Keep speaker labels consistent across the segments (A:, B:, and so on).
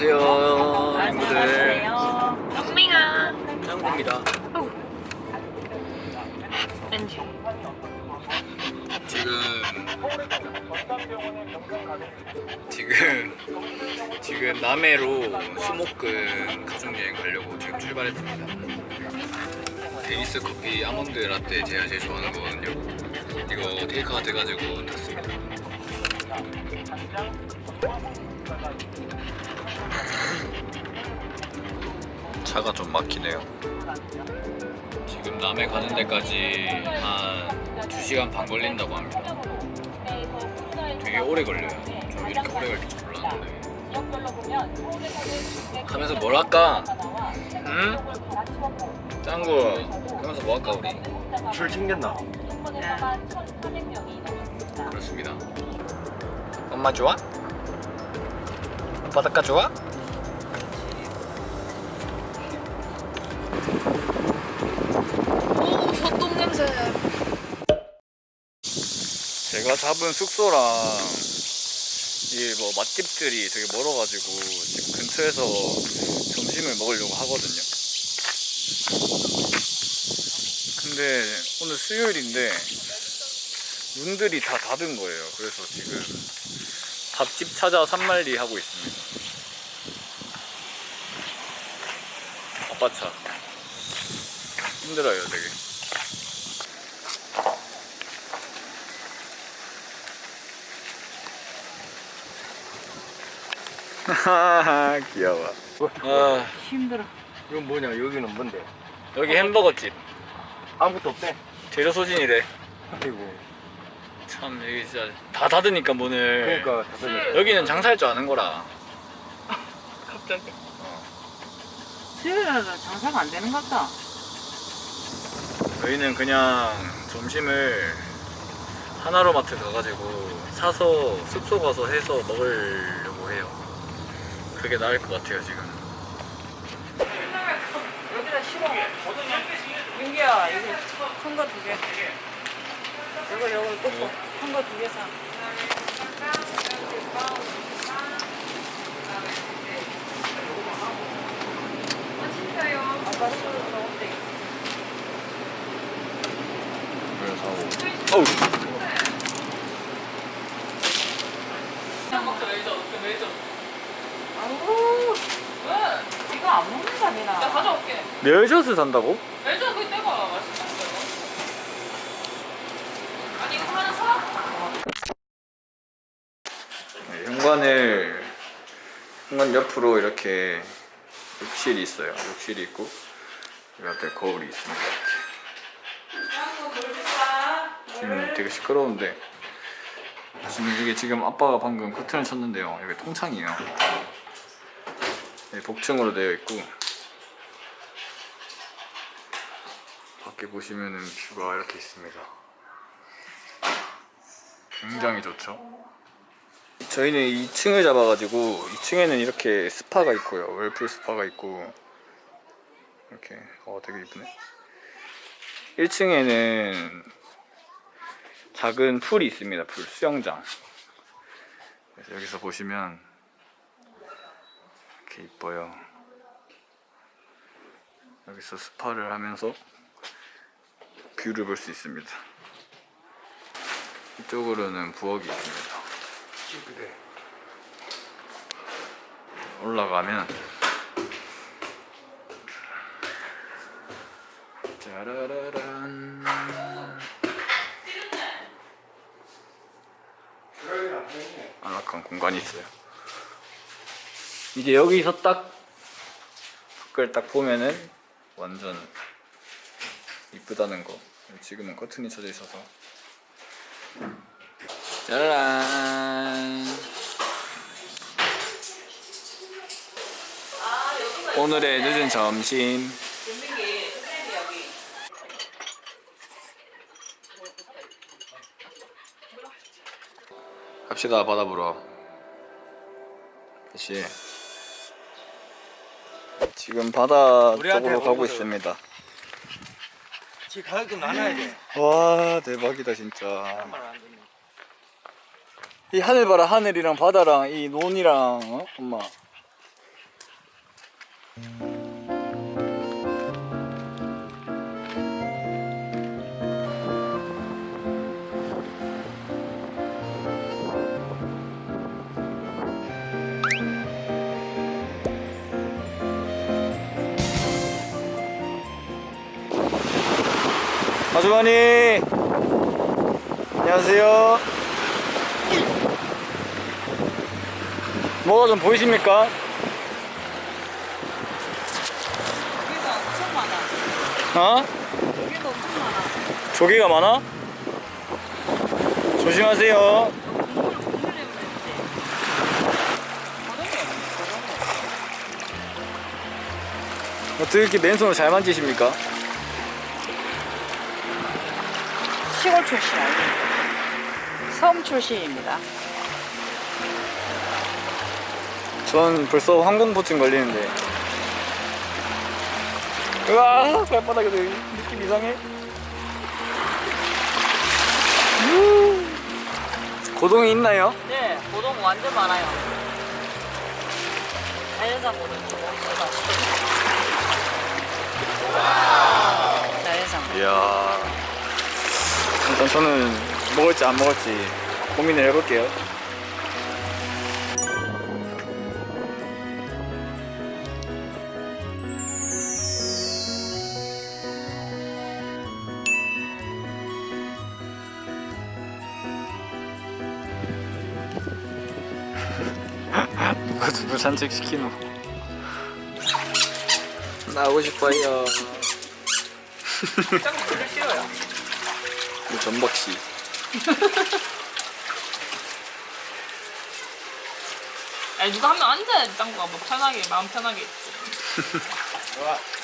A: 안녕하세요. 친구들
B: 영밍아.
A: 짱구입니다
B: 왠지
A: 지금 지금 지금 남해로 수목금 가족여행 가려고 지금 출발했습니다. 데니스 커피 아몬드 라떼 제가 제일 좋아하는 거거든요. 이거 테이크아웃 해가지고 탔습니다 차가 좀 막히네요 지금 남해 가는 데까지 한 2시간 반 걸린다고 합니다 되게 오래 걸려요 저 이렇게 오래 걸릴 줄 몰랐는데 하면서 뭘 할까? 응? 짱구 하면서 뭐 할까 우리?
C: 줄 챙겼나?
A: 그렇습니다 엄마 좋아? 바닷가 좋아? 제가 잡은 숙소랑 이 뭐 맛집들이 되게 멀어가지고 지금 근처에서 점심을 먹으려고 하거든요. 근데 오늘 수요일인데 문들이 다 닫은 거예요. 그래서 지금 밥집 찾아 산말리 하고 있습니다. 아빠 차 힘들어요 되게. 귀여워. 아
B: 힘들어
C: 이건 뭐냐? 여기는 뭔데?
A: 여기 햄버거집
C: 아무것도 없대.
A: 제조 소진이래.
C: 아이고.
A: 참 여기 진짜 다 닫으니까 문을.
C: 그러니까 다들
A: 여기는 장사할 줄 아는 거라.
C: 갑자기.
B: 수요일날은 장사가 안 되는 것 같다
A: 저희는 그냥 점심을 하나로마트 가가지고 사서 숙소 가서 해서 먹으려고 해요. 그게 나을 것 같아요 지금.
B: 여기다 실어 민기야 이거 큰거 두개 이거 이거 꽂고 큰거 두개 사. 아까 술 좋은데
A: 어우.
B: 아우 이거 안 먹는다 미나 나 가져올게
A: 멸젓을 산다고?
B: 멜저 그 떼봐 맛있어 아니 이거 하나 사?
A: 네, 현관을 현관 옆으로 이렇게 욕실이 있어요. 욕실이 있고 여기 앞에 거울이 있습니다. 이렇게. 지금 되게 시끄러운데 지금 이게 지금 아빠가 방금 커튼을 쳤는데요. 여기 통창이에요. 네, 복층으로 되어 있고 밖에 보시면은 뷰가 이렇게 있습니다. 굉장히 좋죠. 저희는 2층을 잡아가지고 2층에는 이렇게 스파가 있고요. 웰풀 스파가 있고 이렇게 어 되게 이쁘네. 1층에는 작은 풀이 있습니다. 풀 수영장. 여기서 보시면 이렇게 이뻐요. 여기서 스파를 하면서 view를 볼 수 있습니다. 이쪽으로는 부엌이 있습니다. 올라가면 짜라라란. 안락한 공간이 있어요. 이제 여기서 딱 밖을 딱 보면은 완전 이쁘다는 거 지금은 커튼이 쳐져 있어서. 짜란. 오늘의 늦은 점심. 갑시다 바다 보러. 다시 지금 바다 쪽으로 가고. 있습니다
C: 지 가격도 나눠야 돼.
A: 와 대박이다 진짜. 이 하늘 봐라 하늘이랑 바다랑 이 논이랑 어? 엄마 아주머니 안녕하세요 뭐가 좀 보이십니까?
B: 여기가 엄청 많아.
A: 어?
B: 여기도 엄청 많아.
A: 조개가 많아? 조심하세요 어떻게 이렇게 맨손으로 잘 만지십니까?
B: 시골 출신 아니에요. 섬 출신입니다.
A: 전 벌써 항공부증 걸리는데 으아 발바닥에 느낌 이상해 우. 고동이 있나요?
B: 네, 고동 완전 많아요. 자연산 고동 자연산 고동.
A: 이야 일단 저는 먹을지 안 먹을지 고민을 해볼게요. 누가 누구 산책시키노? 나오고 싶어요.
B: 짱 물을 싫어요.
A: 전박씨.
D: 아니 누가 한명 앉아야지 짱구가 뭐 편하게 마음 편하게 있지.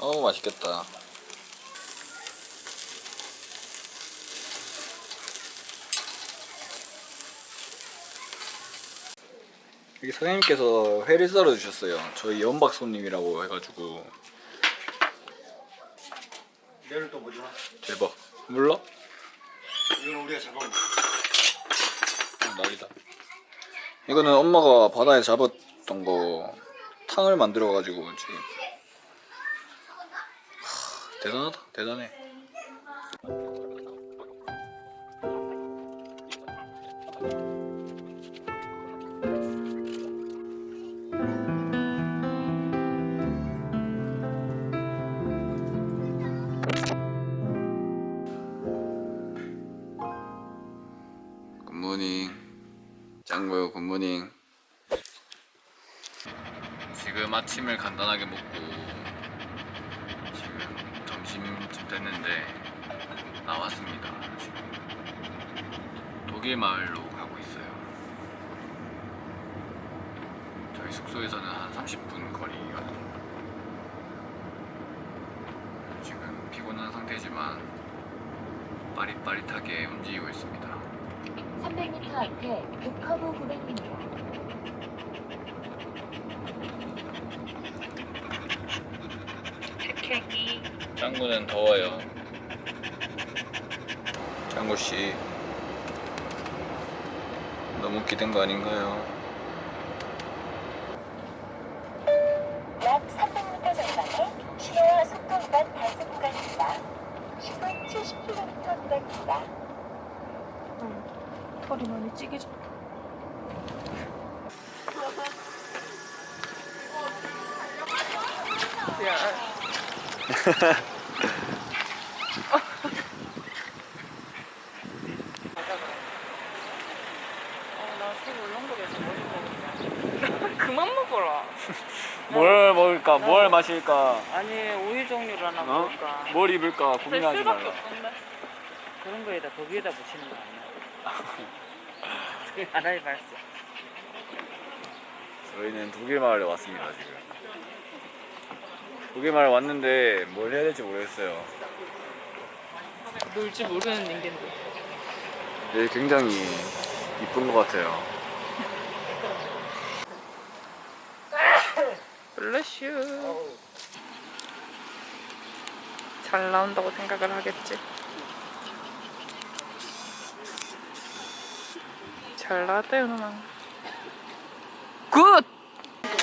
A: 어우 맛있겠다 여기 사장님께서 회를 썰어 주셨어요. 저희 연박 손님이라고 해가지고.
C: 내일 또 뭐지?
A: 대박. 몰라?
C: 이건 우리가 잡아온 거.
A: 어, 날이다. 이거는 엄마가 바다에 잡았던 거 탕을 만들어 가지고 지금 하, 대단하다. 대단해 아침을 간단하게 먹고 지금 점심쯤 됐는데 나왔습니다 지금. 독일 마을로 가고 있어요. 저희 숙소에서는 한 30분 거리거든요. 지금 피곤한 상태지만 빠릿빠릿하게 움직이고 있습니다.
E: 300m 앞에 북커브 900m.
A: 짱구는 더워요. 짱구 씨 너무 기댄 거 아닌가요?
D: 그만 먹어라
A: 뭘 먹을까? 뭘 마실까?
B: 아니 우유 종류를 하나
A: 어?
B: 먹을까?
A: 뭘 입을까 고민하지 말라.
B: 그런 거에다 거기에다 붙이는 거 아니야? 아라이 발사.
A: 저희는 독일 마을에 왔습니다 지금. 마을 왔는데 뭘 해야 될지 모르겠어요.
D: 놀지 모르는 인간들
A: 여기 굉장히 이쁜 것 같아요.
D: 블레슈. 잘 나온다고 생각을 하겠지. 잘 나왔다 누나. good.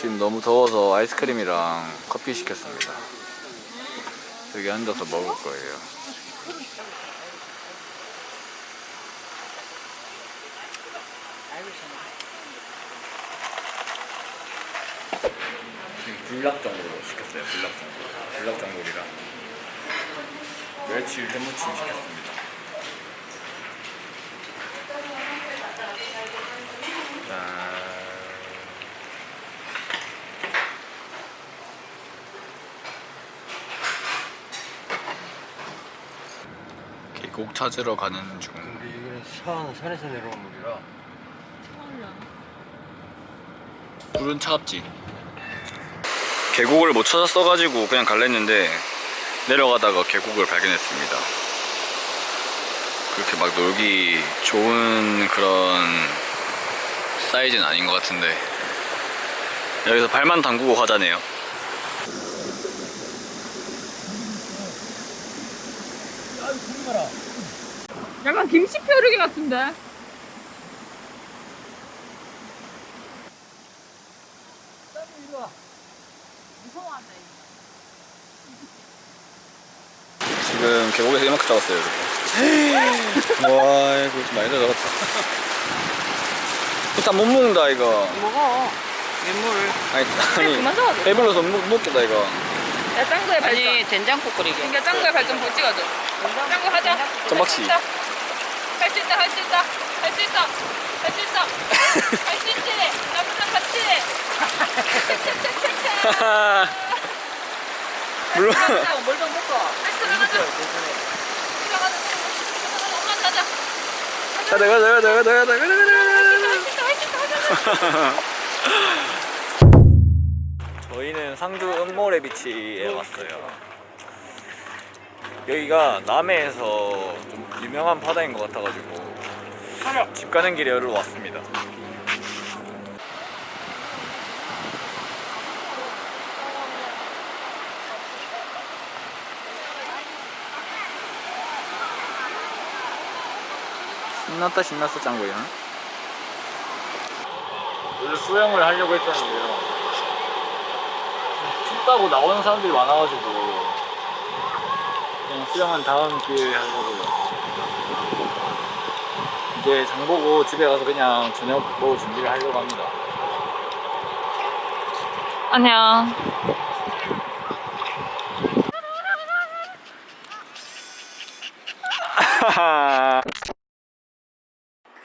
A: 지금 너무 더워서 아이스크림이랑 커피 시켰습니다. 여기 앉아서 먹을 거예요. 불닭전골로 시켰어요. 불닭전골. 불닭전골이랑 멸치 회무침 시켰습니다. 계곡 찾으러 가는 중.
C: 우리 여기는 산, 산에서 내려온 물이라
A: 물은 차갑지. 계곡을 못 찾았어가지고 그냥 갈랬는데 내려가다가 계곡을 발견했습니다. 그렇게 막 놀기 좋은 그런 사이즈는 아닌 것 같은데 여기서 발만 담그고 가자네요.
D: 약간 김치 펴르기 같은데.
A: 지금 계곡에서 이만큼 잡았어요, 여러분. 와, 이거 좀 많이 잡았다. 일단 못 먹는다, 이거.
B: 먹어. 민물.
A: 아니, 아니. 배불러서 못 먹겠다, 이거.
D: 야 짱구의 발전.
B: 아니 된장국 끓이게.
D: 그러니까 짱구의 발전 볼 찍어줘. 짱구 하자.
A: 점박씨.
D: 할수 있다, 할 수 있다, 할 수 있다, 할 수 있다, 할 수 있지. 나랑 같이.
A: 물론.
B: 물좀 먹고.
D: 들어가자. 들어가자. 엄마 가자.
A: 가자, 가자, 가자, 가자, 가자, 가자, 가자,
D: 할수
A: 저희는 상주 은모래 비치에 왔어요. 여기가 남해에서 좀 유명한 바다인 것 같아가지고 집 가는 길에 여기로 왔습니다. 신났다 신났어 짱구야. 원래 수영을 하려고 했었는데요. 춥다고 나오는 사람들이 많아가지고 그냥 수영은 다음 기회에 하려고 이제 장 보고 집에 가서 그냥 저녁 먹을 준비를 하려고 합니다
D: 안녕.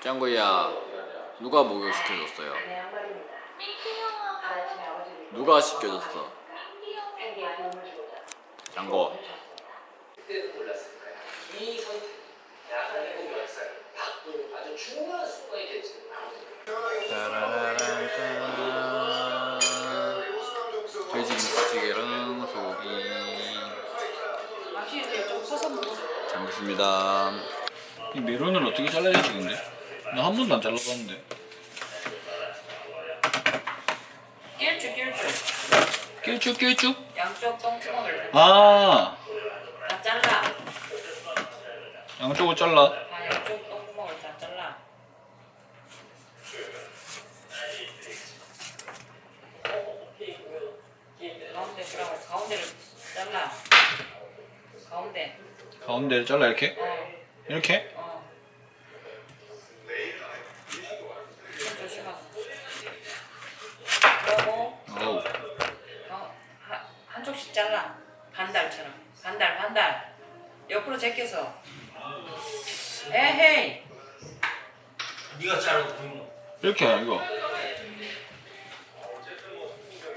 A: 짱구야 누가 목욕 시켜줬어요? 누가 시켜줬어? 잘 먹습니다 이 메론을 어떻게 잘라야 되는데? 나 한 번도 안 잘라봤는데
B: 낄쭉 낄쭉.
A: 낄쭉 낄쭉?
B: 양쪽 똥구멍을
A: 아
B: 다 잘라.
A: 양쪽을 잘라
B: 다 양쪽 똥구멍을 다 잘라. 가운데 그러고 가운데를 잘라. 가운데.
A: 가운데를 잘라 이렇게?
B: 어.
A: 이렇게?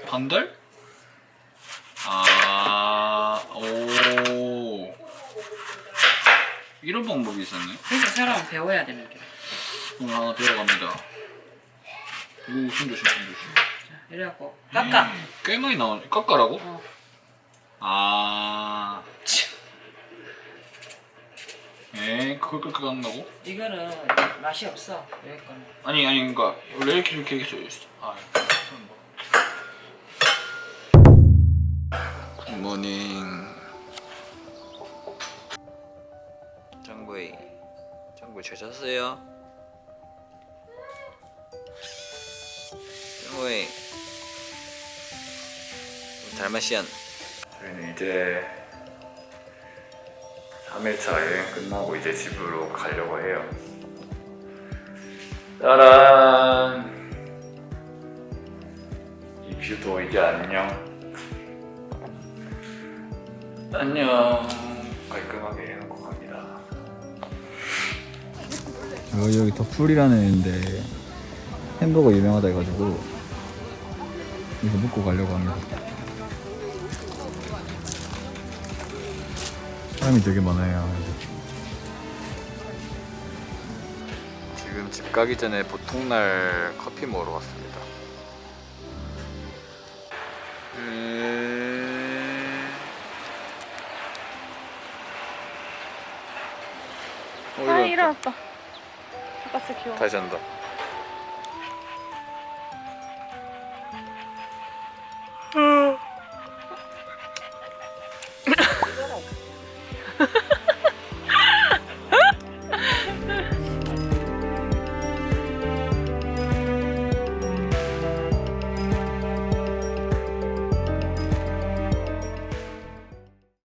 B: 반달?
A: 아, 오. 이런 방법이 있었네.
B: 그러니까 사람은 배워야 되는 게.
A: 오늘 하나 배워갑니다. 오, 손 조심, 손 조심.
B: 이래갖고 깎아.
A: 꽤 많이 나오네. 깎아라고?
B: 어.
A: 아. 에, 그걸 깎아 깎는다고?
B: 이거는 맛이 없어. 여기 거는.
A: 아니, 아니, 그니까, 원래 이렇게, 이렇게, 이렇게, 잤어요? 호이 달마시안. 저희는 이제 3일차 여행 끝나고 이제 집으로 가려고 해요. 짜란! 이 뷰도 이제 안녕. 안녕. 깔끔하게 해요. 여기, 여기 더풀이라는 애인데 햄버거 유명하다 해가지고 이거 먹고 가려고 합니다. 사람이 되게 많아요. 지금 집 가기 전에 보통날 커피 먹으러 왔습니다. 음... 어,
D: 아
A: 일어났다.
D: 귀여워.
A: 다시 한다